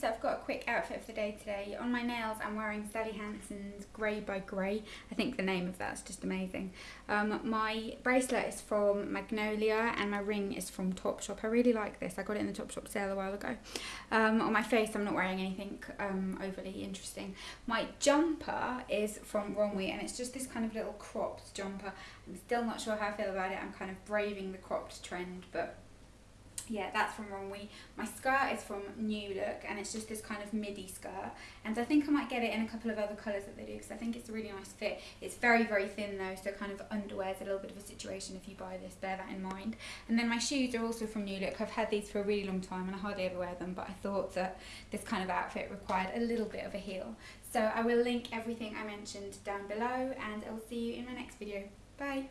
so I've got a quick outfit for the day today. On my nails I'm wearing Sally Hansen's Grey by Grey. I think the name of that's just amazing. Um, my bracelet is from Magnolia and my ring is from Topshop. I really like this. I got it in the Topshop sale a while ago. Um, on my face I'm not wearing anything um, overly interesting. My jumper is from Romwe and it's just this kind of little cropped jumper. I'm still not sure how I feel about it. I'm kind of braving the cropped trend but yeah, that's from Romwe. My skirt is from New Look and it's just this kind of midi skirt. And I think I might get it in a couple of other colours that they do because I think it's a really nice fit. It's very, very thin though, so kind of underwear is a little bit of a situation if you buy this, bear that in mind. And then my shoes are also from New Look. I've had these for a really long time and I hardly ever wear them, but I thought that this kind of outfit required a little bit of a heel. So I will link everything I mentioned down below and I will see you in my next video. Bye!